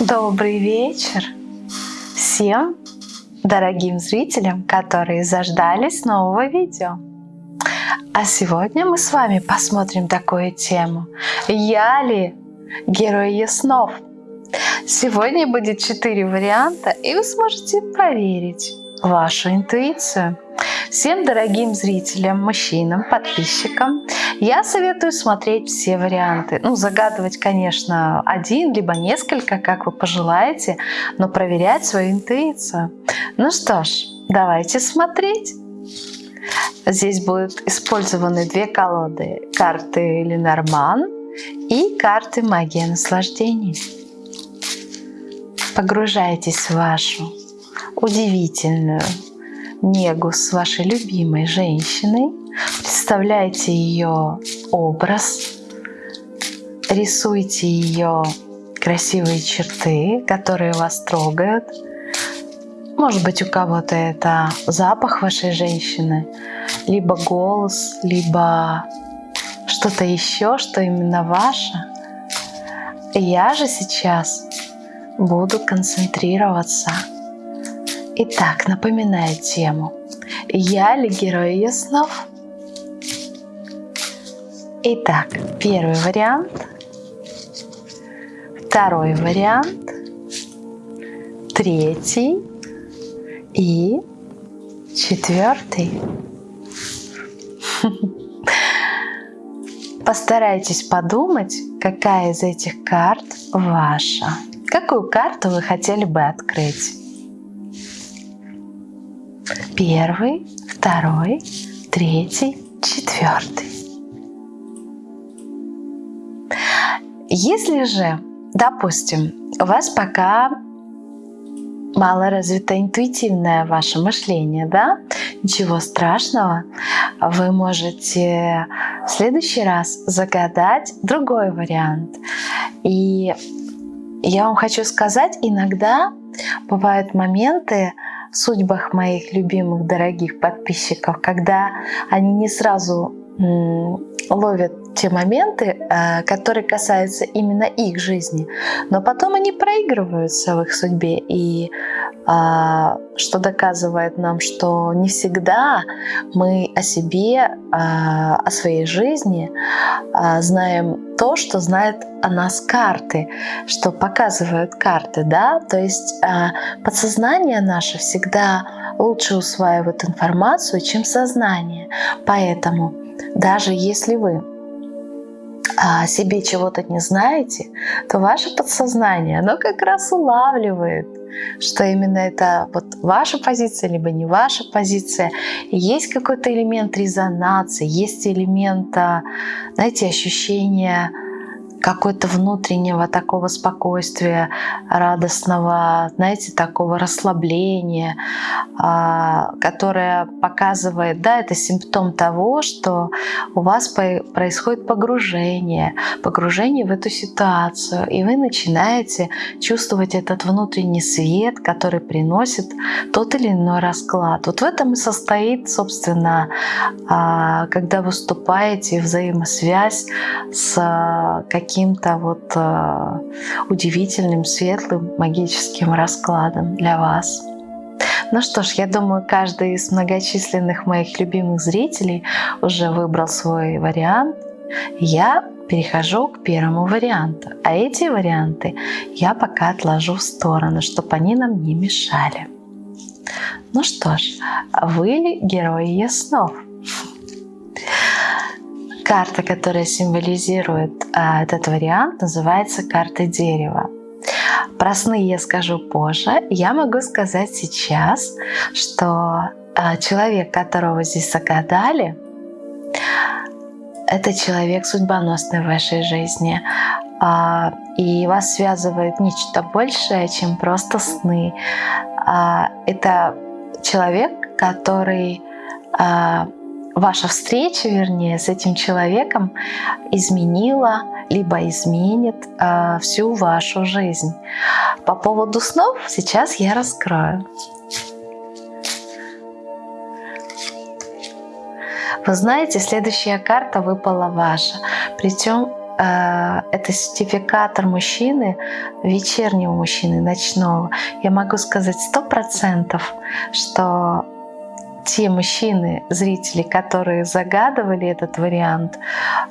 Добрый вечер всем дорогим зрителям, которые заждались нового видео. А сегодня мы с вами посмотрим такую тему. Я ли герой снов? Сегодня будет четыре варианта, и вы сможете проверить вашу интуицию. Всем дорогим зрителям, мужчинам, подписчикам я советую смотреть все варианты. Ну, загадывать, конечно, один, либо несколько, как вы пожелаете, но проверять свою интуицию. Ну что ж, давайте смотреть. Здесь будут использованы две колоды. Карты Ленорман и карты Магия наслаждений. Погружайтесь в вашу удивительную негу с вашей любимой женщиной. Представляйте ее образ, рисуйте ее красивые черты, которые вас трогают. Может быть, у кого-то это запах вашей женщины, либо голос, либо что-то еще, что именно ваше. Я же сейчас буду концентрироваться Итак, напоминаю тему. Я ли герой ее снов? Итак, первый вариант, второй вариант, третий и четвертый. Постарайтесь подумать, какая из этих карт ваша. Какую карту вы хотели бы открыть? Первый, второй, третий, четвертый. Если же, допустим, у вас пока мало развито интуитивное ваше мышление, да, ничего страшного, вы можете в следующий раз загадать другой вариант. И я вам хочу сказать, иногда бывают моменты, судьбах моих любимых, дорогих подписчиков, когда они не сразу ловят те моменты, э, которые касаются именно их жизни, но потом они проигрываются в их судьбе, и а, что доказывает нам, что не всегда мы о себе, а, о своей жизни а, знаем то, что знают о нас карты, что показывают карты, да, то есть подсознание наше всегда лучше усваивает информацию, чем сознание, поэтому даже если вы о себе чего-то не знаете, то ваше подсознание, оно как раз улавливает, что именно это вот ваша позиция, либо не ваша позиция. Есть какой-то элемент резонации, есть элемент, знаете, ощущения какой-то внутреннего такого спокойствия, радостного, знаете, такого расслабления, а, которое показывает, да, это симптом того, что у вас происходит погружение, погружение в эту ситуацию, и вы начинаете чувствовать этот внутренний свет, который приносит тот или иной расклад. Вот в этом и состоит, собственно, а, когда выступаете взаимосвязь с каким каким-то вот э, удивительным, светлым, магическим раскладом для вас. Ну что ж, я думаю, каждый из многочисленных моих любимых зрителей уже выбрал свой вариант. Я перехожу к первому варианту. А эти варианты я пока отложу в сторону, чтобы они нам не мешали. Ну что ж, вы герои снов? Карта, которая символизирует а, этот вариант, называется карта дерева. Про сны я скажу позже. Я могу сказать сейчас, что а, человек, которого здесь загадали, это человек судьбоносный в вашей жизни. А, и вас связывает нечто большее, чем просто сны. А, это человек, который а, ваша встреча, вернее, с этим человеком изменила либо изменит э, всю вашу жизнь. По поводу снов сейчас я раскрою. Вы знаете, следующая карта выпала ваша. Причем э, это сертификатор мужчины, вечернего мужчины, ночного. Я могу сказать сто процентов, что те мужчины, зрители, которые загадывали этот вариант,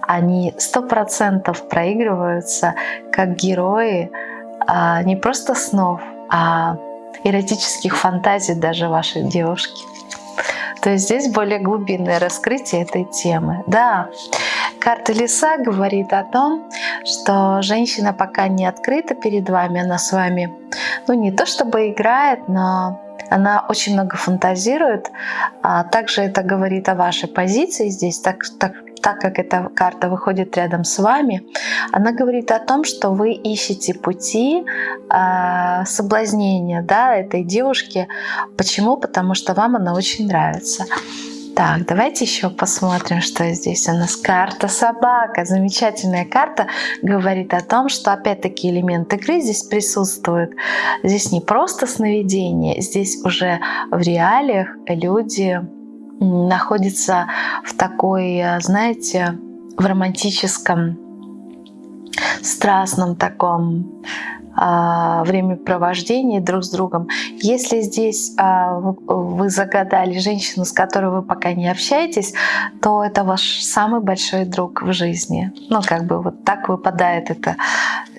они сто процентов проигрываются как герои а, не просто снов, а эротических фантазий даже вашей девушки. То есть здесь более глубинное раскрытие этой темы. Да, карта Лиса говорит о том, что женщина пока не открыта перед вами, она с вами, ну не то чтобы играет, но она очень много фантазирует. А также это говорит о вашей позиции здесь, так, так, так как эта карта выходит рядом с вами, она говорит о том, что вы ищете пути э, соблазнения да, этой девушки. Почему? Потому что вам она очень нравится. Так, давайте еще посмотрим, что здесь у нас. Карта собака. Замечательная карта говорит о том, что опять-таки элемент игры здесь присутствует. Здесь не просто сновидение, здесь уже в реалиях люди находятся в такой, знаете, в романтическом, страстном таком времяпровождении друг с другом. Если здесь а, вы загадали женщину, с которой вы пока не общаетесь, то это ваш самый большой друг в жизни. Ну, как бы вот так выпадает это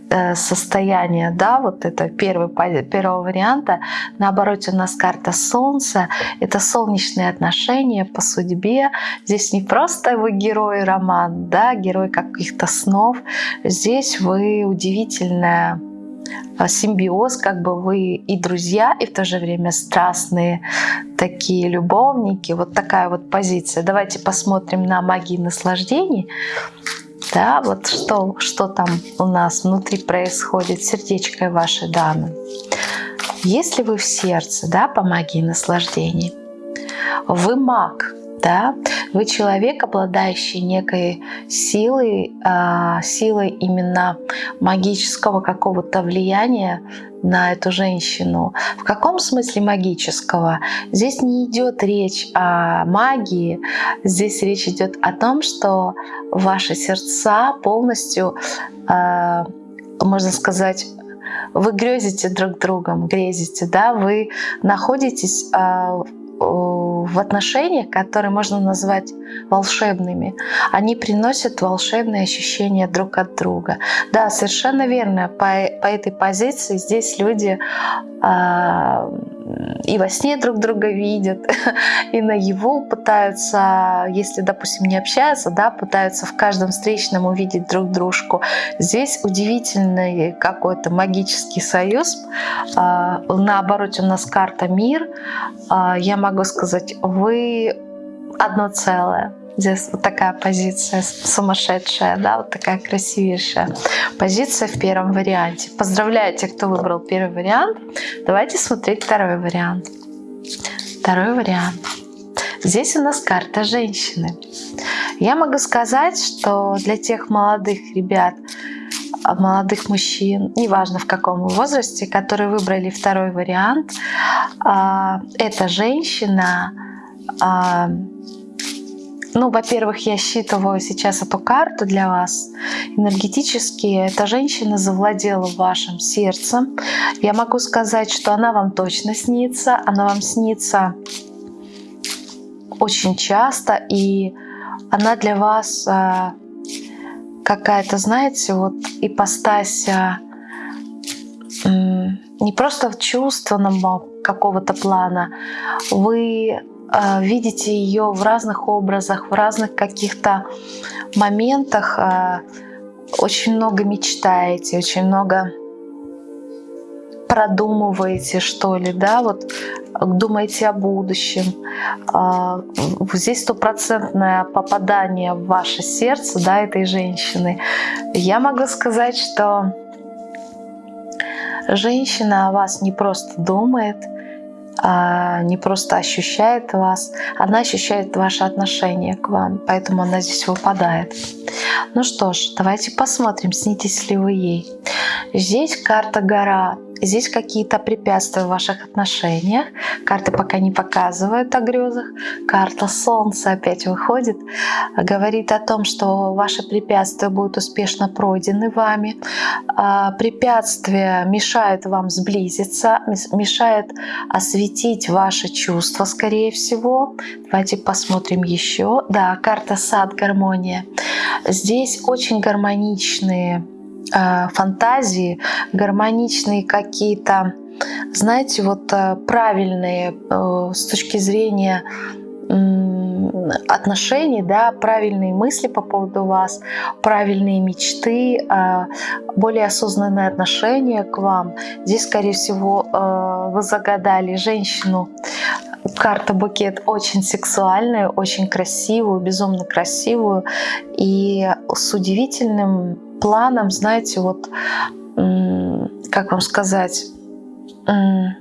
э, состояние, да, вот это первый, первого варианта. Наоборот, у нас карта Солнца, это солнечные отношения по судьбе. Здесь не просто вы герой роман, да, герой каких-то снов. Здесь вы удивительная а, симбиоз, как бы вы и друзья, и в то же время страстные такие любовники. Вот такая вот позиция. Давайте посмотрим на магии наслаждений. Да, вот что, что там у нас внутри происходит, сердечко вашей дамы. Если вы в сердце, да, по магии наслаждений, вы маг, да, вы человек, обладающий некой силой, э, силой именно магического какого-то влияния на эту женщину. В каком смысле магического? Здесь не идет речь о магии, здесь речь идет о том, что ваши сердца полностью, э, можно сказать, вы грезите друг другом, грезите, да, вы находитесь э, в отношениях, которые можно назвать волшебными. Они приносят волшебные ощущения друг от друга. Да, совершенно верно. По, по этой позиции здесь люди э, и во сне друг друга видят, и на его пытаются, если, допустим, не общаются, да, пытаются в каждом встречном увидеть друг дружку. Здесь удивительный какой-то магический союз. А, наоборот, у нас карта «Мир». А, я могу сказать, вы одно целое. Здесь вот такая позиция сумасшедшая, да, вот такая красивейшая позиция в первом варианте. Поздравляю тех, кто выбрал первый вариант. Давайте смотреть второй вариант. Второй вариант. Здесь у нас карта женщины. Я могу сказать, что для тех молодых ребят, молодых мужчин, неважно в каком возрасте, которые выбрали второй вариант, а, эта женщина а, ну, во-первых, я считываю сейчас эту карту для вас. Энергетически эта женщина завладела вашим сердцем. Я могу сказать, что она вам точно снится. Она вам снится очень часто. И она для вас а, какая-то, знаете, вот ипостась а, не просто чувственного какого-то плана. Вы а, видите ее в разных образах, в разных каких-то моментах, а, очень много мечтаете, очень много продумываете, что ли, да, вот думаете о будущем. А, здесь стопроцентное попадание в ваше сердце, да, этой женщины. Я могу сказать, что женщина о вас не просто думает, а, не просто ощущает вас, она ощущает ваше отношение к вам, поэтому она здесь выпадает. Ну что ж, давайте посмотрим, снитесь ли вы ей. Здесь карта гора. Здесь какие-то препятствия в ваших отношениях. Карты пока не показывают о грезах. Карта Солнца опять выходит, говорит о том, что ваши препятствия будут успешно пройдены вами. А, препятствия мешают вам сблизиться, мешают осветить ваши чувства, скорее всего. Давайте посмотрим еще. Да, карта Сад, гармония. Здесь очень гармоничные фантазии, гармоничные какие-то, знаете, вот э, правильные э, с точки зрения отношений, да, правильные мысли по поводу вас, правильные мечты, более осознанное отношение к вам. Здесь, скорее всего, вы загадали женщину. Карта букет очень сексуальная, очень красивую, безумно красивую и с удивительным планом, знаете, вот, как вам сказать, не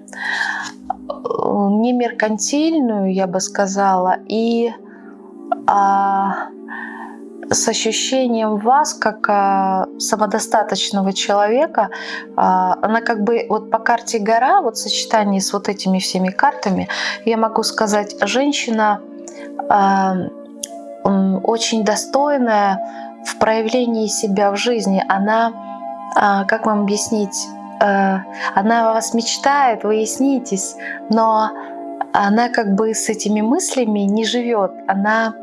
меркантильную, я бы сказала, и а, с ощущением вас как а, самодостаточного человека, а, она как бы вот по карте гора, вот в сочетании с вот этими всеми картами, я могу сказать, женщина а, очень достойная, в проявлении себя в жизни, она, а, как вам объяснить, э, она о вас мечтает, вы ей снитесь, но она как бы с этими мыслями не живет. Она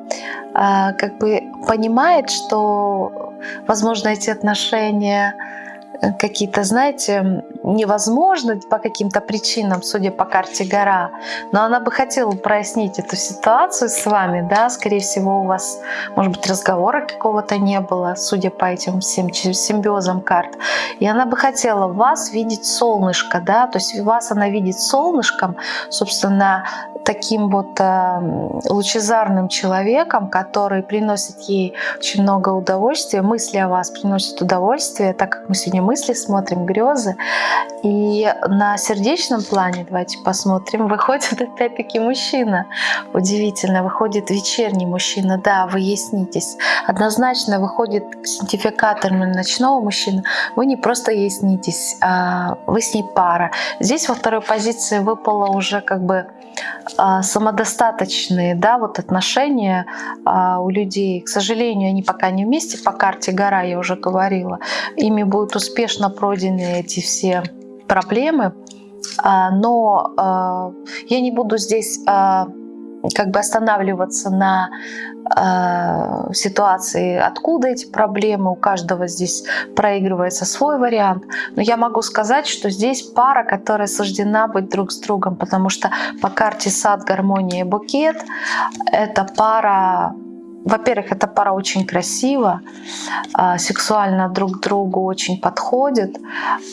а, как бы понимает, что, возможно, эти отношения какие-то, знаете, невозможны по каким-то причинам, судя по карте гора. Но она бы хотела прояснить эту ситуацию с вами, да, скорее всего, у вас, может быть, разговора какого-то не было, судя по этим всем симбиозам карт. И она бы хотела вас видеть солнышко, да, то есть вас она видит солнышком, собственно, таким вот э, лучезарным человеком, который приносит ей очень много удовольствия, мысли о вас приносят удовольствие, так как мы сегодня мысли смотрим, грезы. И на сердечном плане, давайте посмотрим, выходит опять-таки мужчина. Удивительно, выходит вечерний мужчина, да, вы яснитесь. Однозначно выходит синтификатор ночного мужчины, вы не просто яснитесь, а вы с ней пара. Здесь во второй позиции выпало уже как бы самодостаточные да, вот отношения а, у людей. К сожалению, они пока не вместе по карте гора, я уже говорила. Ими будут успешно пройдены эти все проблемы. А, но я не буду здесь как бы останавливаться на э, ситуации, откуда эти проблемы, у каждого здесь проигрывается свой вариант. Но я могу сказать, что здесь пара, которая суждена быть друг с другом, потому что по карте сад, гармония и букет, это пара во-первых, эта пара очень красива, а, сексуально друг другу очень подходят.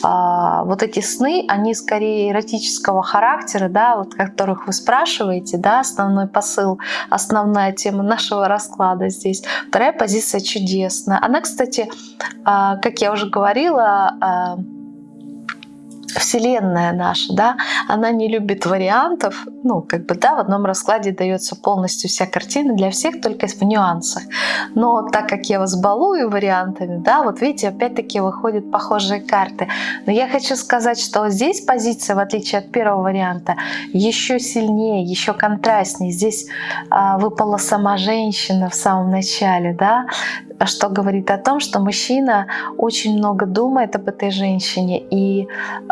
А, вот эти сны, они скорее эротического характера, да, вот которых вы спрашиваете, да, основной посыл, основная тема нашего расклада здесь. Вторая позиция чудесная. Она, кстати, а, как я уже говорила, Вселенная наша, да, она не любит вариантов, ну, как бы, да, в одном раскладе дается полностью вся картина для всех, только в нюансах. Но так как я вас балую вариантами, да, вот видите, опять-таки выходят похожие карты. Но я хочу сказать, что здесь позиция, в отличие от первого варианта, еще сильнее, еще контрастнее. Здесь а, выпала сама женщина в самом начале, да, что говорит о том, что мужчина очень много думает об этой женщине и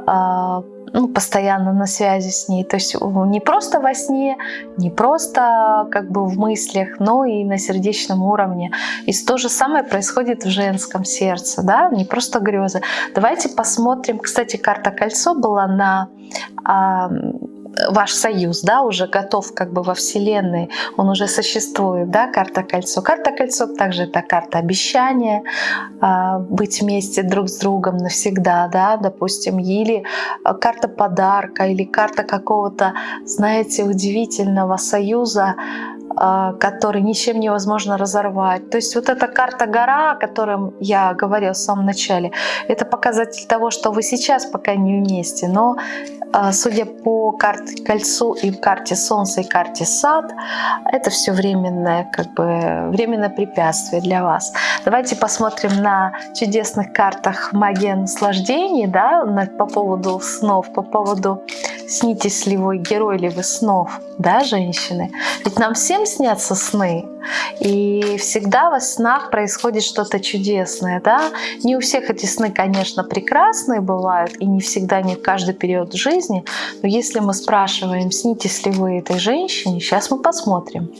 э, ну, постоянно на связи с ней. То есть не просто во сне, не просто как бы в мыслях, но и на сердечном уровне. И то же самое происходит в женском сердце, да, не просто грезы. Давайте посмотрим. Кстати, карта кольцо была на э, ваш союз, да, уже готов как бы во Вселенной, он уже существует, да, карта кольцо. Карта кольцо также это карта обещания, а, быть вместе друг с другом навсегда, да, допустим, или а, карта подарка, или карта какого-то, знаете, удивительного союза, который ничем невозможно разорвать. То есть вот эта карта гора, о которой я говорила в самом начале, это показатель того, что вы сейчас пока не вместе, но а, судя по карте кольцу и карте Солнца и карте Сад, это все временное, как бы временное препятствие для вас. Давайте посмотрим на чудесных картах магия наслаждений, да, по поводу снов, по поводу снитесь ли вы герой ли вы снов, да, женщины. Ведь нам всем снятся сны, и всегда во снах происходит что-то чудесное, да. Не у всех эти сны, конечно, прекрасные бывают, и не всегда, не в каждый период жизни, но если мы спрашиваем, снитесь ли вы этой женщине, сейчас мы посмотрим.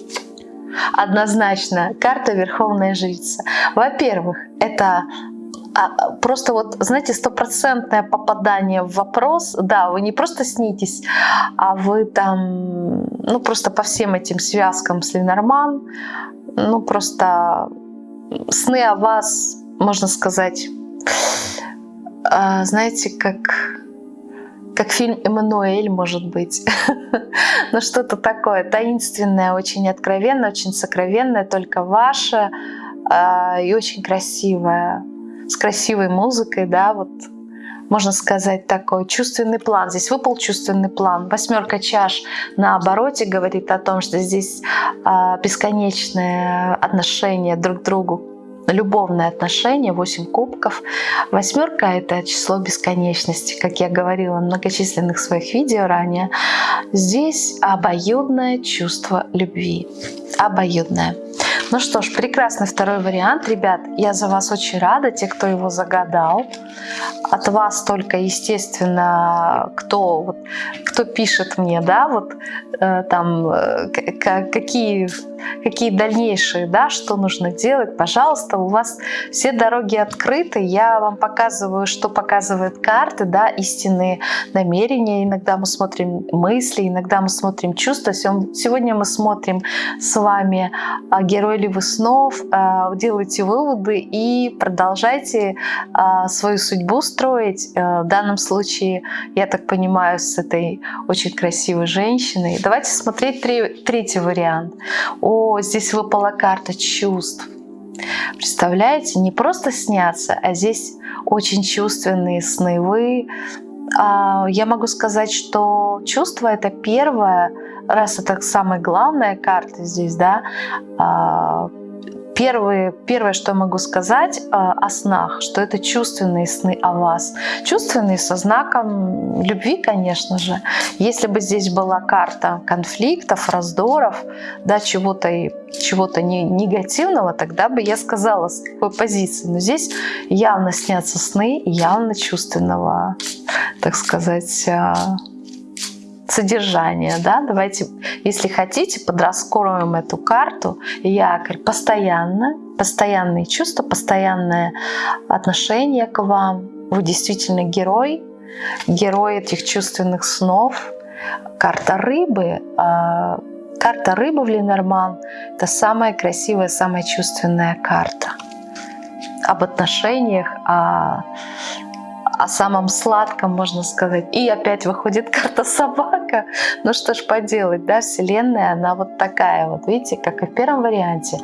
Однозначно, карта Верховная Жрица. Во-первых, это просто вот, знаете, стопроцентное попадание в вопрос, да, вы не просто снитесь, а вы там, ну просто по всем этим связкам с Ленорман, ну просто сны о вас, можно сказать, а, знаете, как как фильм «Эммануэль», может быть. ну, что-то такое таинственное, очень откровенное, очень сокровенное, только ваше и очень красивое с красивой музыкой, да, вот можно сказать, такой чувственный план. Здесь выпал чувственный план. Восьмерка чаш на обороте говорит о том, что здесь э, бесконечное отношение друг к другу, любовное отношение, 8 кубков. Восьмерка — это число бесконечности, как я говорила в многочисленных своих видео ранее. Здесь обоюдное чувство любви. Обоюдное. Ну что ж, прекрасный второй вариант. Ребят, я за вас очень рада, те, кто его загадал. От вас только, естественно, кто, вот, кто пишет мне, да, вот э, там, э, какие, какие дальнейшие, да, что нужно делать, пожалуйста, у вас все дороги открыты. Я вам показываю, что показывают карты, да, истинные намерения. Иногда мы смотрим мысли, иногда мы смотрим чувства. Сегодня мы смотрим с вами а, вы снов, э, делайте выводы и продолжайте э, свою судьбу строить. Э, в данном случае, я так понимаю, с этой очень красивой женщиной. Давайте смотреть третий вариант. О, здесь выпала карта чувств. Представляете, не просто снятся, а здесь очень чувственные сны. Вы, а, я могу сказать, что чувство это первое, раз это самая главная карта здесь, да, а, Первое, первое, что могу сказать э, о снах, что это чувственные сны о вас. Чувственные со знаком любви, конечно же. Если бы здесь была карта конфликтов, раздоров, да, чего-то чего-то не, негативного, тогда бы я сказала, с какой позиции. Но здесь явно снятся сны, явно чувственного, так сказать, э, содержание. Да? Давайте, если хотите, подраскроем эту карту. Якорь постоянно, постоянные чувства, постоянное отношение к вам. Вы действительно герой, герой этих чувственных снов. Карта рыбы. А, карта рыбы в Ленорман – это самая красивая, самая чувственная карта об отношениях, о о самом сладком, можно сказать. И опять выходит карта собака. Ну что ж поделать, да, Вселенная, она вот такая вот, видите, как и в первом варианте.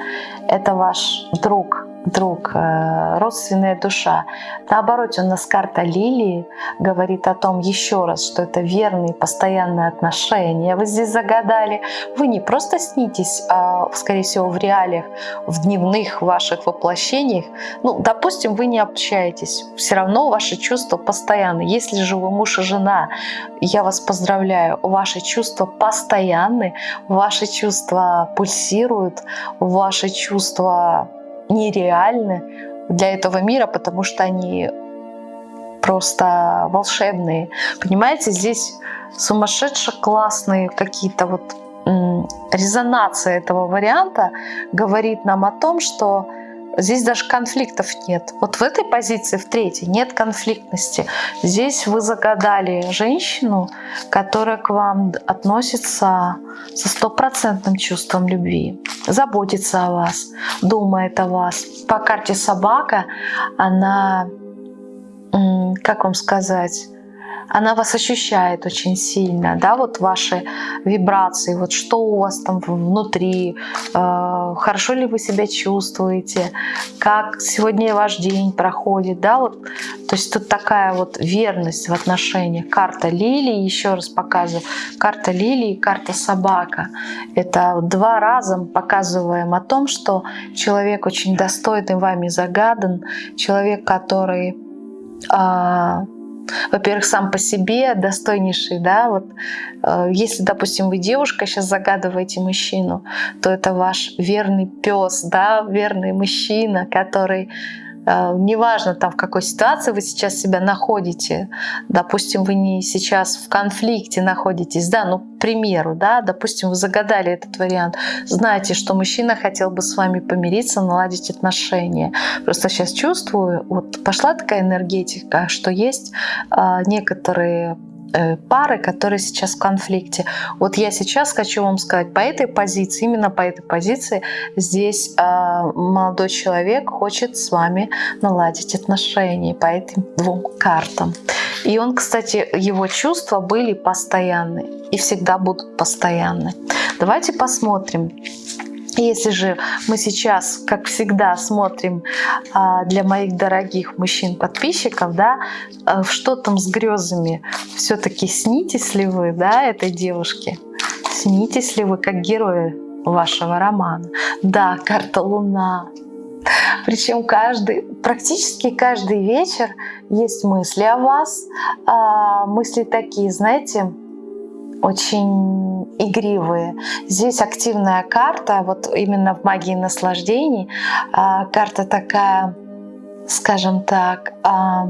Это ваш друг, друг, э, родственная душа. Наоборот, у нас карта лилии говорит о том еще раз, что это верные постоянные отношения. Вы здесь загадали. Вы не просто снитесь, а, скорее всего, в реалиях, в дневных ваших воплощениях. Ну, допустим, вы не общаетесь. Все равно ваши чувства постоянны. Если же вы муж и жена, я вас поздравляю, ваши чувства постоянны, ваши чувства пульсируют, ваши чувства нереальны для этого мира, потому что они просто волшебные. Понимаете, здесь сумасшедше классные какие-то вот резонация этого варианта говорит нам о том, что Здесь даже конфликтов нет. Вот в этой позиции, в третьей, нет конфликтности. Здесь вы загадали женщину, которая к вам относится со стопроцентным чувством любви, заботится о вас, думает о вас. По карте собака она, как вам сказать, она вас ощущает очень сильно, да, вот ваши вибрации, вот что у вас там внутри, э, хорошо ли вы себя чувствуете, как сегодня ваш день проходит, да, вот, то есть тут такая вот верность в отношениях. Карта лилии, еще раз показываю, карта лилии, карта собака. Это два раза показываем о том, что человек очень достойный вами загадан, человек, который а, во-первых, сам по себе достойнейший, да, вот э, если, допустим, вы девушка, сейчас загадываете мужчину, то это ваш верный пес, да, верный мужчина, который неважно там в какой ситуации вы сейчас себя находите, допустим, вы не сейчас в конфликте находитесь, да, ну, к примеру, да, допустим, вы загадали этот вариант, знаете, что мужчина хотел бы с вами помириться, наладить отношения. Просто сейчас чувствую, вот пошла такая энергетика, что есть э, некоторые Э, пары, которые сейчас в конфликте. Вот я сейчас хочу вам сказать, по этой позиции, именно по этой позиции, здесь э, молодой человек хочет с вами наладить отношения по этим двум картам. И он, кстати, его чувства были постоянны и всегда будут постоянны. Давайте посмотрим, если же мы сейчас, как всегда, смотрим а, для моих дорогих мужчин-подписчиков, да, а, что там с грезами, все-таки снитесь ли вы да, этой девушке? Снитесь ли вы как герои вашего романа? Да, карта Луна. Причем каждый, практически каждый вечер есть мысли о вас, а, мысли такие, знаете, очень игривые. Здесь активная карта, вот именно в магии наслаждений. А, карта такая, скажем так, а,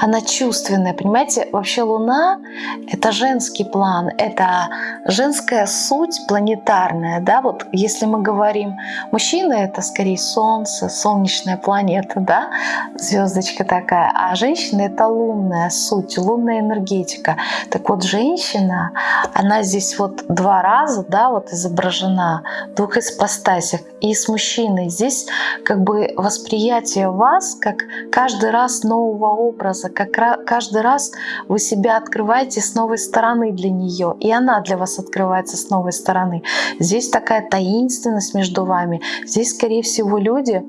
она чувственная, понимаете? Вообще Луна — это женский план, это женская суть планетарная, да, вот если мы говорим, мужчина — это скорее Солнце, солнечная планета, да, звездочка такая, а женщина — это лунная суть, лунная энергетика. Так вот, женщина, она здесь вот два раза, да, вот изображена в двух ипостасях, и с мужчиной. Здесь как бы восприятие вас как каждый раз нового образа, как каждый раз вы себя открываете с новой стороны для нее, и она для вас открывается с новой стороны. Здесь такая таинственность между вами. Здесь, скорее всего, люди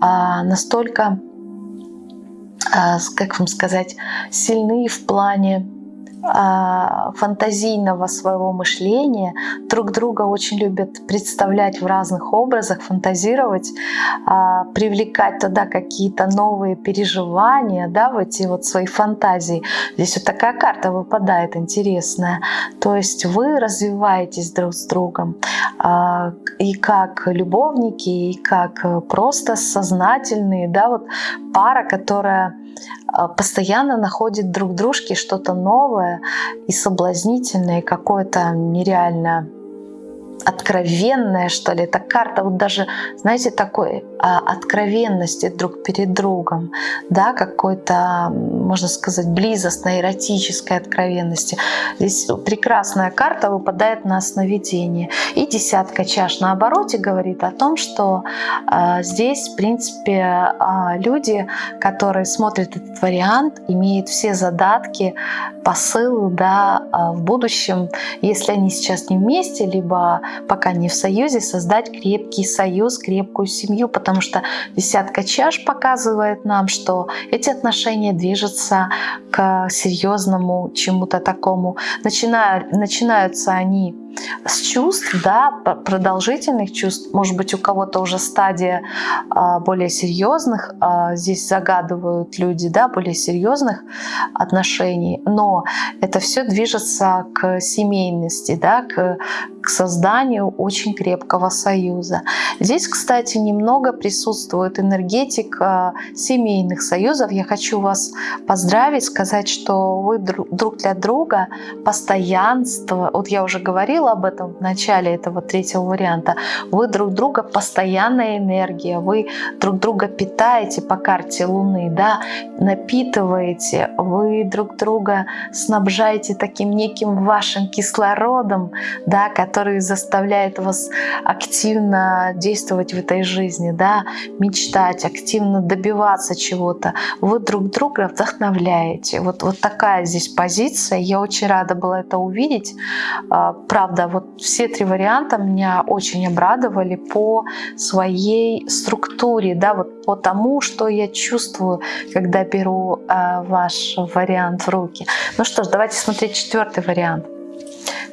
а, настолько, а, как вам сказать, сильны в плане фантазийного своего мышления, друг друга очень любят представлять в разных образах, фантазировать, а, привлекать туда какие-то новые переживания, да, в эти вот свои фантазии. Здесь вот такая карта выпадает интересная. То есть вы развиваетесь друг с другом а, и как любовники, и как просто сознательные, да, вот пара, которая а, постоянно находят друг дружке что-то новое и соблазнительное, какое-то нереально откровенная, что ли. Это карта вот даже, знаете, такой а, откровенности друг перед другом, да, какой-то, можно сказать, близостной, эротической откровенности. Здесь прекрасная карта выпадает на сновидение. И десятка чаш на обороте говорит о том, что а, здесь, в принципе, а, люди, которые смотрят этот вариант, имеют все задатки, посылы, да, а, в будущем, если они сейчас не вместе, либо пока не в союзе, создать крепкий союз, крепкую семью, потому что десятка чаш показывает нам, что эти отношения движутся к серьезному чему-то такому. Начинают, начинаются они с чувств, да, продолжительных чувств, может быть, у кого-то уже стадия а, более серьезных, а, здесь загадывают люди, да, более серьезных отношений, но это все движется к семейности, да, к, к созданию очень крепкого союза. Здесь, кстати, немного присутствует энергетика семейных союзов. Я хочу вас поздравить, сказать, что вы друг для друга постоянство, вот я уже говорила, говорила об этом в начале этого третьего варианта, вы друг друга постоянная энергия, вы друг друга питаете по карте Луны, да, напитываете, вы друг друга снабжаете таким неким вашим кислородом, да, который заставляет вас активно действовать в этой жизни, да, мечтать, активно добиваться чего-то. Вы друг друга вдохновляете. Вот, вот такая здесь позиция. Я очень рада была это увидеть. А, правда, вот все три варианта меня очень обрадовали по своей структуре, да, вот по тому, что я чувствую, когда беру а, ваш вариант в руки. Ну что ж, давайте смотреть четвертый вариант.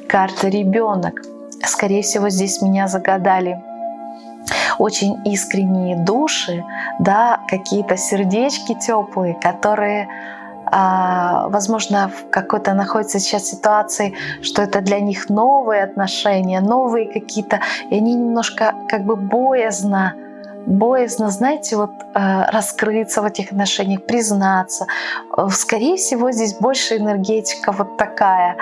Карта ребенок. Скорее всего, здесь меня загадали очень искренние души, да, какие-то сердечки теплые, которые возможно, в какой-то находится сейчас ситуации, что это для них новые отношения, новые какие-то, и они немножко как бы боязно боязно, знаете, вот э, раскрыться в этих отношениях, признаться. Скорее всего, здесь больше энергетика вот такая,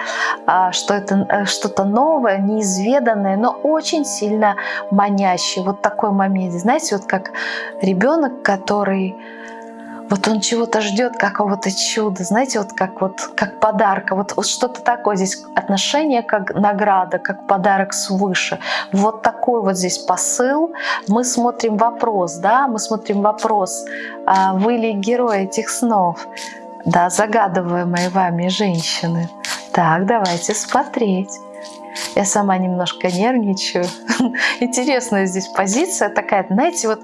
а, что это э, что-то новое, неизведанное, но очень сильно манящее. Вот такой момент, знаете, вот как ребенок, который вот он чего-то ждет, какого-то чуда, знаете, вот как вот как подарка, вот, вот что-то такое здесь отношение как награда, как подарок свыше. Вот такой вот здесь посыл. Мы смотрим вопрос, да, мы смотрим вопрос, а вы ли герой этих снов, да, загадываемые вами женщины. Так, давайте смотреть. Я сама немножко нервничаю. Интересная здесь позиция такая, знаете, вот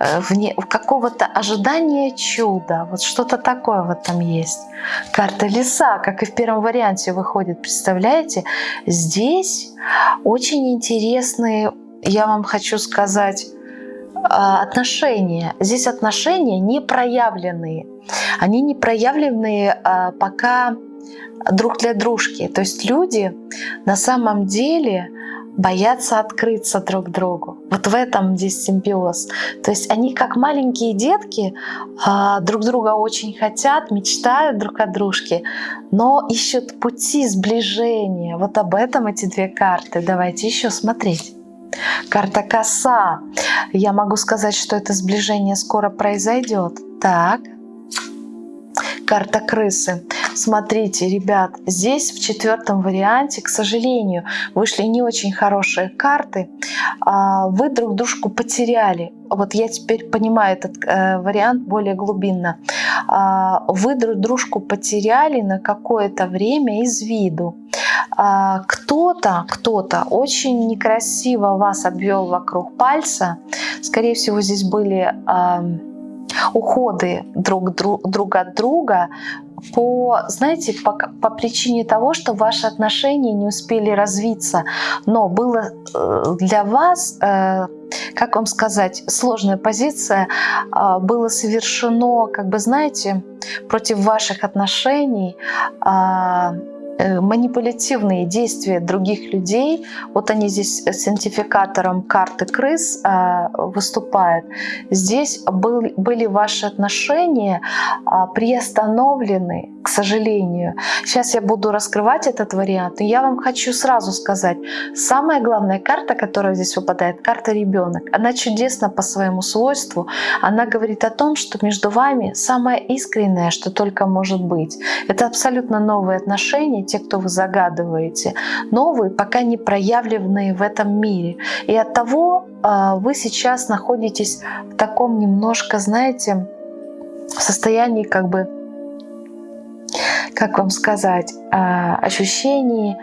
э, вне какого-то ожидания чуда. Вот что-то такое в этом есть. Карта леса, как и в первом варианте выходит, представляете? Здесь очень интересные, я вам хочу сказать, а, отношения. Здесь отношения не проявленные. Они не проявленные а, пока друг для дружки. То есть люди на самом деле боятся открыться друг другу. Вот в этом здесь симбиоз. То есть они как маленькие детки а, друг друга очень хотят, мечтают друг о дружке, но ищут пути сближения. Вот об этом эти две карты. Давайте еще смотреть. Карта коса. Я могу сказать, что это сближение скоро произойдет. Так. Карта крысы. Смотрите, ребят, здесь в четвертом варианте, к сожалению, вышли не очень хорошие карты. А, вы друг дружку потеряли. Вот я теперь понимаю этот э, вариант более глубинно. А, вы друг дружку потеряли на какое-то время из виду. А, кто-то, кто-то очень некрасиво вас обвел вокруг пальца. Скорее всего, здесь были уходы друг, друг, друг от друга по, знаете, по, по причине того, что ваши отношения не успели развиться, но было э, для вас, э, как вам сказать, сложная позиция, э, было совершено, как бы, знаете, против ваших отношений манипулятивные действия других людей, вот они здесь с идентификатором карты крыс э, выступают, здесь был, были ваши отношения а, приостановлены, к сожалению. Сейчас я буду раскрывать этот вариант, и я вам хочу сразу сказать, самая главная карта, которая здесь выпадает, карта ребенок. Она чудесна по своему свойству, она говорит о том, что между вами самое искреннее, что только может быть. Это абсолютно новые отношения, те, кто вы загадываете, новые, пока не проявленные в этом мире. И от того а, вы сейчас находитесь в таком немножко, знаете, состоянии как бы, как вам сказать, а, ощущении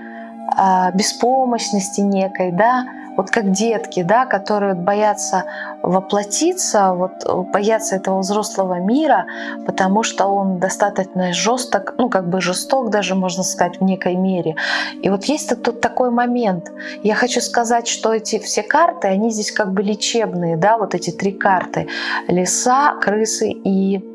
а, беспомощности некой, да, вот как детки, да, которые боятся воплотиться, вот боятся этого взрослого мира, потому что он достаточно жесток, ну как бы жесток даже можно сказать в некой мере. И вот есть тут такой момент. Я хочу сказать, что эти все карты, они здесь как бы лечебные, да, вот эти три карты: леса, крысы и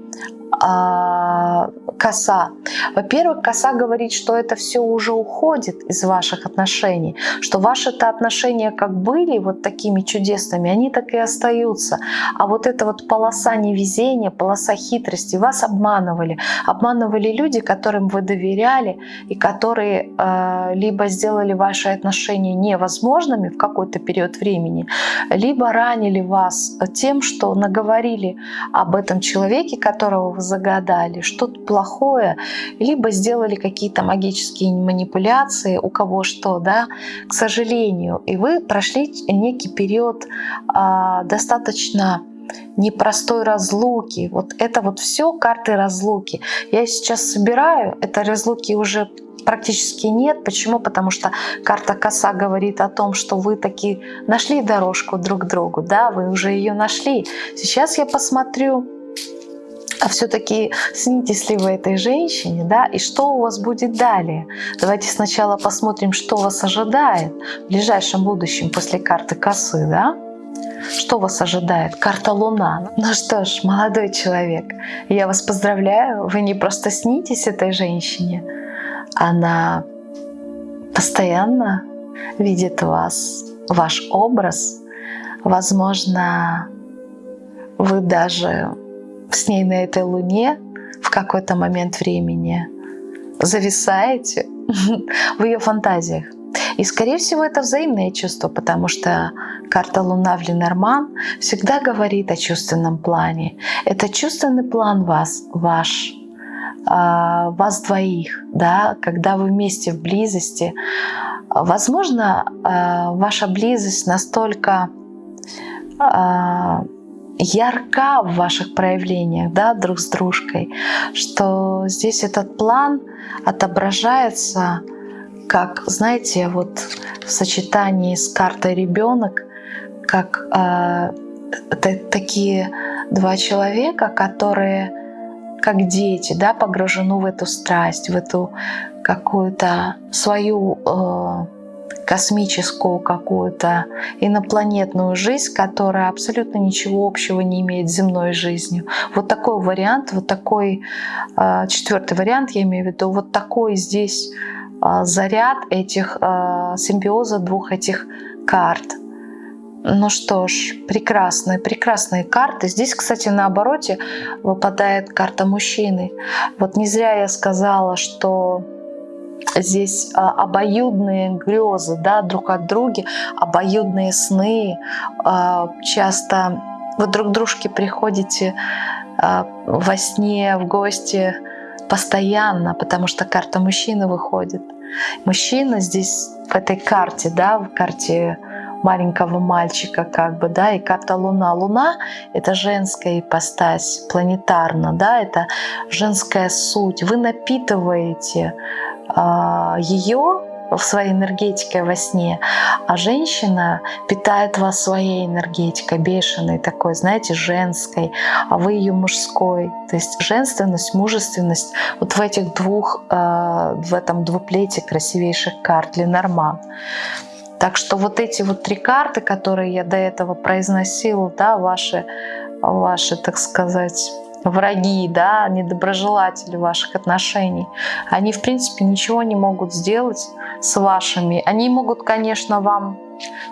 а, коса. Во-первых, коса говорит, что это все уже уходит из ваших отношений, что ваши-то отношения как были вот такими чудесными, они так и остаются. А вот эта вот полоса невезения, полоса хитрости, вас обманывали. Обманывали люди, которым вы доверяли и которые э, либо сделали ваши отношения невозможными в какой-то период времени, либо ранили вас тем, что наговорили об этом человеке, которого вы загадали, что-то плохое, либо сделали какие-то магические манипуляции, у кого что, да, к сожалению. И вы прошли некий период а, достаточно непростой разлуки. Вот это вот все карты разлуки. Я сейчас собираю, это разлуки уже практически нет. Почему? Потому что карта коса говорит о том, что вы таки нашли дорожку друг к другу, да, вы уже ее нашли. Сейчас я посмотрю, а все-таки снитесь ли вы этой женщине, да, и что у вас будет далее. Давайте сначала посмотрим, что вас ожидает в ближайшем будущем после карты косы, да. Что вас ожидает? Карта Луна. Ну что ж, молодой человек, я вас поздравляю, вы не просто снитесь этой женщине, она постоянно видит вас, ваш образ. Возможно, вы даже с ней на этой луне в какой-то момент времени зависаете в ее фантазиях. И, скорее всего, это взаимное чувство, потому что карта Луна в Ленорман всегда говорит о чувственном плане. Это чувственный план вас, ваш, а, вас двоих, да, когда вы вместе в близости. Возможно, а, ваша близость настолько а, ярка в ваших проявлениях да, друг с дружкой, что здесь этот план отображается как, знаете, вот в сочетании с картой ребенок, как э, такие два человека, которые как дети, да, погружены в эту страсть, в эту какую-то свою э, космическую какую-то инопланетную жизнь, которая абсолютно ничего общего не имеет с земной жизнью. Вот такой вариант, вот такой э, четвертый вариант, я имею в виду, вот такой здесь э, заряд этих э, симбиоза двух этих карт. Ну что ж, прекрасные, прекрасные карты. Здесь, кстати, на обороте выпадает карта мужчины. Вот не зря я сказала, что здесь а, обоюдные грезы да, друг от друга, обоюдные сны. А, часто вы друг дружке приходите а, во сне, в гости постоянно, потому что карта мужчины выходит. Мужчина здесь в этой карте, да, в карте маленького мальчика, как бы, да, и карта Луна. Луна — это женская ипостась, планетарно, да, это женская суть. Вы напитываете а, ее в своей энергетике во сне, а женщина питает вас своей энергетикой, бешеной такой, знаете, женской, а вы ее мужской. То есть женственность, мужественность вот в этих двух, а, в этом двуплете красивейших карт Ленорман. Так что вот эти вот три карты, которые я до этого произносила, да, ваши, ваши, так сказать, враги, да, недоброжелатели ваших отношений, они, в принципе, ничего не могут сделать с вашими. Они могут, конечно, вам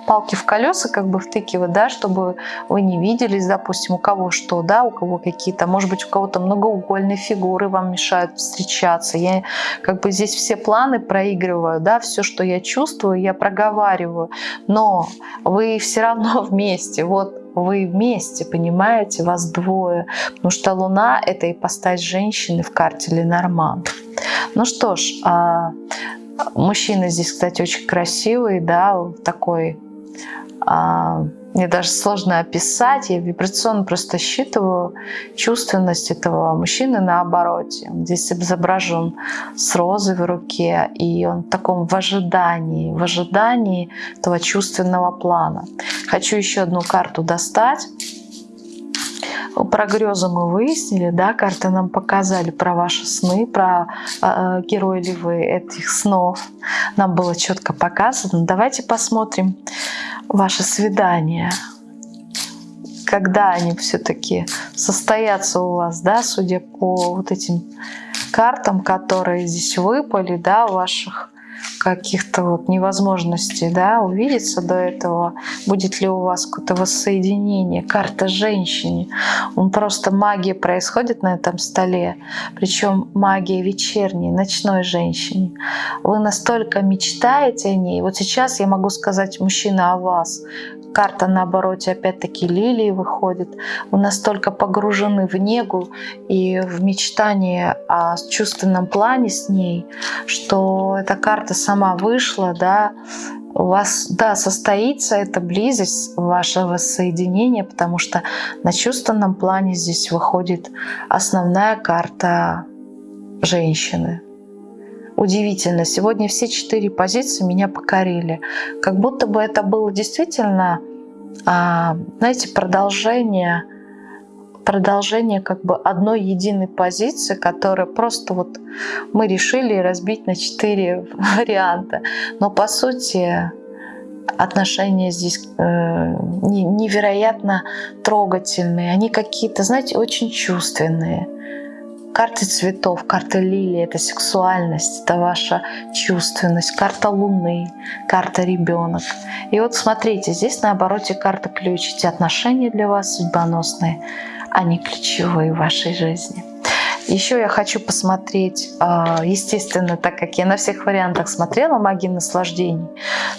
палки в колеса как бы втыкивать, да, чтобы вы не виделись, допустим, у кого что, да, у кого какие-то, может быть, у кого-то многоугольные фигуры вам мешают встречаться. Я как бы здесь все планы проигрываю, да, все, что я чувствую, я проговариваю, но вы все равно вместе, вот вы вместе, понимаете, вас двое, потому что Луна — это ипостась женщины в карте Ленорман. Ну что ж, а, мужчина здесь, кстати, очень красивый, да, такой а, мне даже сложно описать, я вибрационно просто считываю чувственность этого мужчины на обороте. Он здесь изображен с розой в руке, и он в таком в ожидании, в ожидании этого чувственного плана. Хочу еще одну карту достать. Про грезы мы выяснили, да, карты нам показали про ваши сны, про э, герои ли вы этих снов. Нам было четко показано. Давайте посмотрим ваше свидание. когда они все-таки состоятся у вас, да, судя по вот этим картам, которые здесь выпали, да, ваших каких-то вот невозможностей, да, увидеться до этого, будет ли у вас какое-то воссоединение, карта женщине. Он просто магия происходит на этом столе, причем магия вечерней, ночной женщине. Вы настолько мечтаете о ней. Вот сейчас я могу сказать, мужчина, о вас, карта на обороте опять-таки лилии выходит. Вы настолько погружены в негу и в мечтание о чувственном плане с ней, что эта карта сама вышла, да, у вас, да, состоится эта близость, ваше воссоединение, потому что на чувственном плане здесь выходит основная карта женщины. Удивительно, сегодня все четыре позиции меня покорили. Как будто бы это было действительно, а, знаете, продолжение, продолжение как бы одной единой позиции, которая просто вот мы решили разбить на четыре варианта. Но по сути отношения здесь э, невероятно трогательные. Они какие-то, знаете, очень чувственные. Карты цветов, карта лилии — это сексуальность, это ваша чувственность, карта луны, карта ребенок. И вот смотрите, здесь на обороте карта ключ. Эти отношения для вас судьбоносные, они ключевые в вашей жизни. Еще я хочу посмотреть, а, естественно, так как я на всех вариантах смотрела магии наслаждений,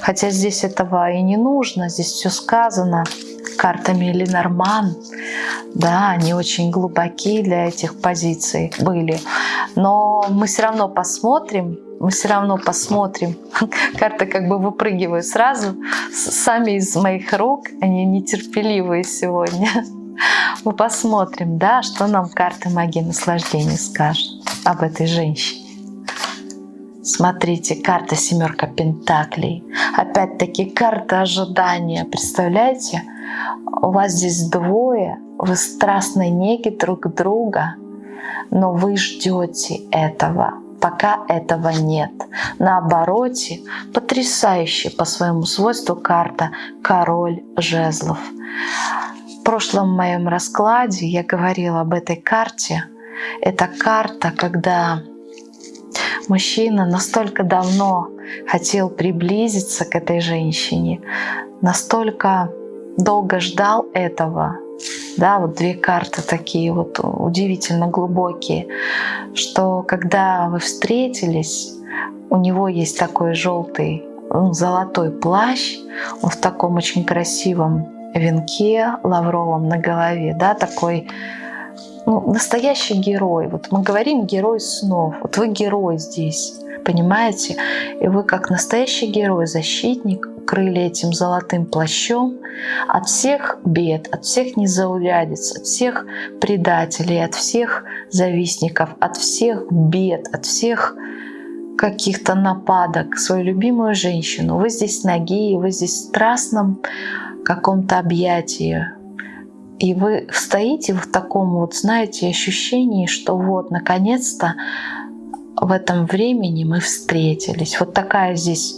хотя здесь этого и не нужно, здесь все сказано, картами Ленорман. Да, они очень глубокие для этих позиций были. Но мы все равно посмотрим, мы все равно посмотрим. Карты как бы выпрыгивают сразу, сами из моих рук, они нетерпеливые сегодня. Мы посмотрим, да, что нам карты магии наслаждения скажут об этой женщине. Смотрите, карта семерка пентаклей. Опять-таки карта ожидания. Представляете? у вас здесь двое, вы страстной неги друг друга, но вы ждете этого, пока этого нет. На обороте потрясающая по своему свойству карта «Король жезлов». Прошлом моем раскладе я говорила об этой карте. Это карта, когда мужчина настолько давно хотел приблизиться к этой женщине, настолько долго ждал этого, да, вот две карты такие вот удивительно глубокие, что когда вы встретились, у него есть такой желтый, ну, золотой плащ, он в таком очень красивом венке лавровом на голове, да, такой ну, настоящий герой. Вот мы говорим герой снов, вот вы герой здесь, понимаете? И вы как настоящий герой, защитник, укрыли этим золотым плащом от всех бед, от всех незаурядиц, от всех предателей, от всех завистников, от всех бед, от всех каких-то нападок, свою любимую женщину. Вы здесь ноги, вы здесь в страстном каком-то объятии. И вы стоите в таком вот, знаете, ощущении, что вот, наконец-то в этом времени мы встретились. Вот такая здесь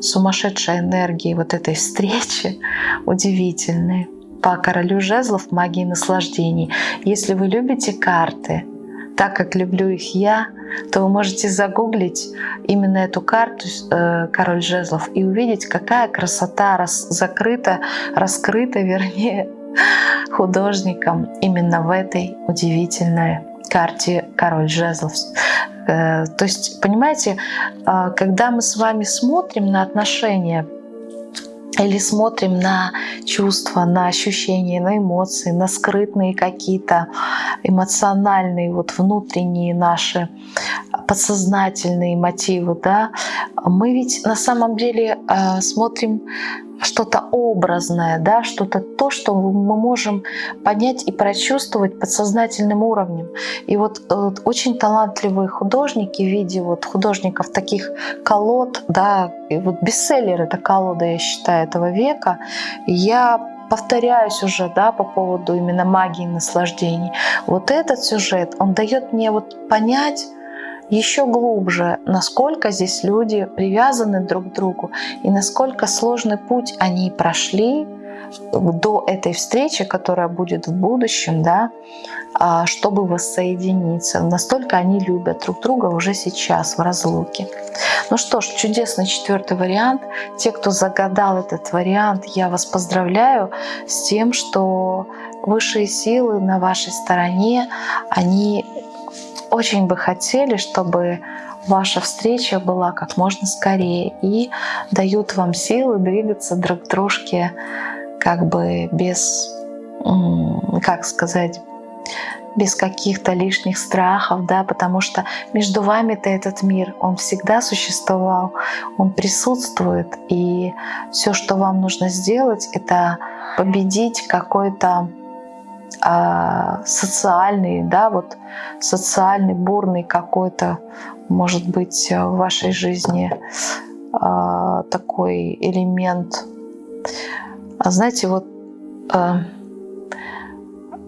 сумасшедшая энергия вот этой встречи удивительная. По королю жезлов магии наслаждений. Если вы любите карты, так как люблю их я, то вы можете загуглить именно эту карту э, «Король жезлов» и увидеть, какая красота рас, закрыта, раскрыта, вернее, художником именно в этой удивительной карте «Король жезлов». Э, то есть, понимаете, а, когда мы с вами смотрим на отношения или смотрим на чувства, на ощущения, на эмоции, на скрытные какие-то эмоциональные, вот внутренние наши подсознательные мотивы, да, мы ведь на самом деле э, смотрим что-то образное, да, что-то то, что мы можем понять и прочувствовать подсознательным уровнем. И вот, вот очень талантливые художники в виде вот художников таких колод, да, и вот бестселлер это колода, я считаю, этого века. я повторяюсь уже да, по поводу именно магии наслаждений. Вот этот сюжет, он дает мне вот понять, еще глубже, насколько здесь люди привязаны друг к другу и насколько сложный путь они прошли до этой встречи, которая будет в будущем, да, а, чтобы воссоединиться. Настолько они любят друг друга уже сейчас в разлуке. Ну что ж, чудесный четвертый вариант. Те, кто загадал этот вариант, я вас поздравляю с тем, что высшие силы на вашей стороне, они очень бы хотели, чтобы ваша встреча была как можно скорее и дают вам силы двигаться друг к дружке как бы без, как сказать, без каких-то лишних страхов, да, потому что между вами-то этот мир, он всегда существовал, он присутствует, и все, что вам нужно сделать, это победить какой-то а, социальный, да, вот социальный, бурный какой-то, может быть, в вашей жизни а, такой элемент. А знаете, вот а,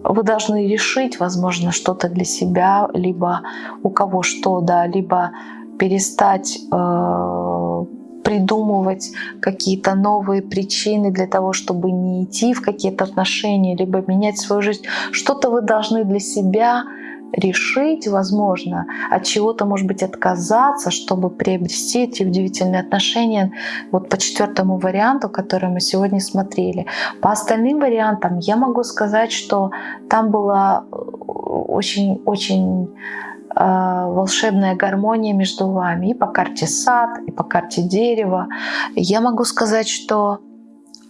вы должны решить, возможно, что-то для себя, либо у кого что, да, либо перестать э, придумывать какие-то новые причины для того, чтобы не идти в какие-то отношения, либо менять свою жизнь. Что-то вы должны для себя решить, возможно, от чего-то, может быть, отказаться, чтобы приобрести эти удивительные отношения. Вот по четвертому варианту, который мы сегодня смотрели. По остальным вариантам я могу сказать, что там была очень-очень э, волшебная гармония между вами и по карте сад, и по карте дерево. Я могу сказать, что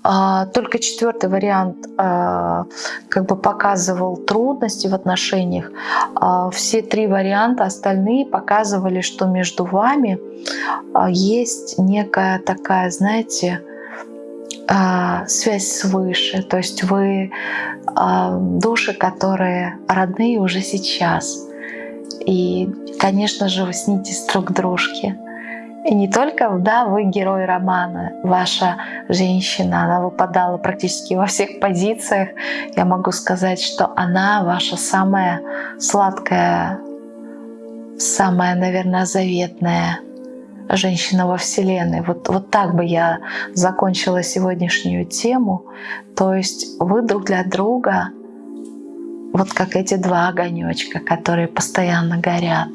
только четвертый вариант а, как бы показывал трудности в отношениях. А, все три варианта остальные показывали, что между вами есть некая такая, знаете, связь свыше. То есть вы души, которые родные уже сейчас. И, конечно же, вы снитесь друг дружке. И не только, да, вы герой романа, ваша женщина, она выпадала практически во всех позициях. Я могу сказать, что она ваша самая сладкая, самая, наверное, заветная женщина во Вселенной. Вот, вот так бы я закончила сегодняшнюю тему. То есть вы друг для друга, вот как эти два огонечка, которые постоянно горят.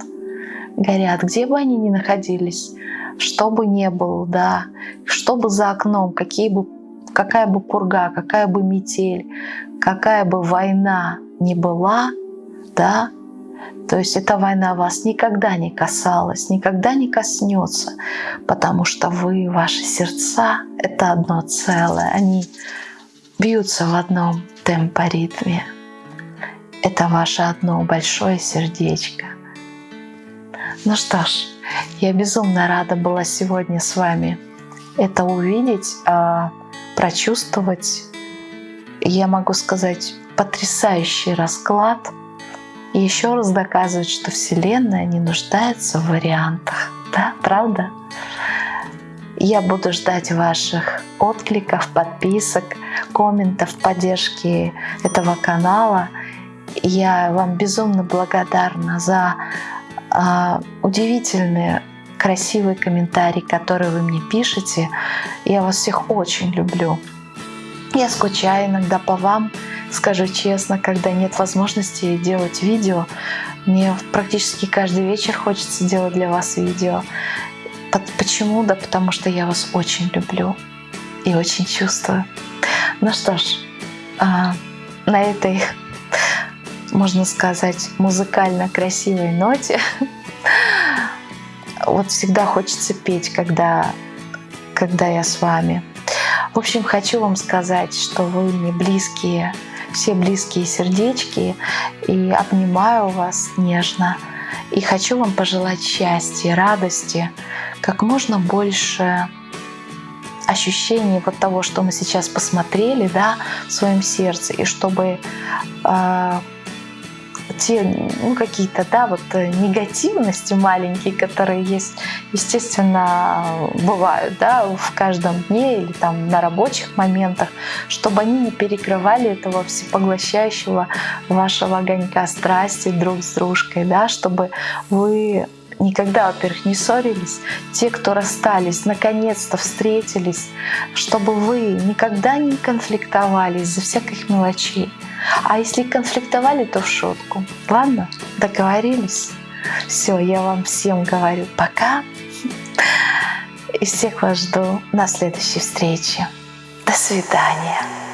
Горят, где бы они ни находились что бы ни было, да, что бы за окном, какие бы, какая бы пурга, какая бы метель, какая бы война ни была, да, то есть эта война вас никогда не касалась, никогда не коснется, потому что вы, ваши сердца — это одно целое, они бьются в одном темпоритме. Это ваше одно большое сердечко. Ну что ж, я безумно рада была сегодня с вами это увидеть, а, прочувствовать. Я могу сказать, потрясающий расклад. И еще раз доказывает, что Вселенная не нуждается в вариантах. Да, правда? Я буду ждать ваших откликов, подписок, комментов, поддержки этого канала. Я вам безумно благодарна за удивительные, красивые комментарии, которые вы мне пишете. Я вас всех очень люблю. Я скучаю иногда по вам, скажу честно, когда нет возможности делать видео. Мне практически каждый вечер хочется делать для вас видео. Почему? Да потому что я вас очень люблю и очень чувствую. Ну что ж, а, на этой можно сказать, музыкально красивой ноте. Вот всегда хочется петь, когда, когда я с вами. В общем, хочу вам сказать, что вы мне близкие, все близкие сердечки, и обнимаю вас нежно. И хочу вам пожелать счастья, радости, как можно больше ощущений вот того, что мы сейчас посмотрели, да, в своем сердце, и чтобы э, те ну, какие-то да, вот э, негативности маленькие, которые есть, естественно, бывают да, в каждом дне или там на рабочих моментах, чтобы они не перекрывали этого всепоглощающего вашего огонька страсти друг с дружкой, да, чтобы вы никогда, во-первых, не ссорились. Те, кто расстались, наконец-то встретились, чтобы вы никогда не конфликтовали из-за всяких мелочей. А если конфликтовали, то в шутку. Ладно, договорились? Все, я вам всем говорю пока. И всех вас жду на следующей встрече. До свидания.